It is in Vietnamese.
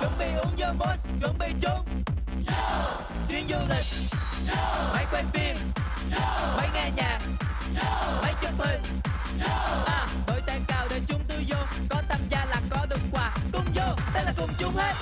chuẩn bị uống vô boss chuẩn bị chung chuyến du lịch. Máy quay phim. Máy nghe nhạc. Máy chụp hình. À đội tan cao để chúng tôi vô. Có tham gia là có được quà. Cùng vô, đây là cùng chung hết.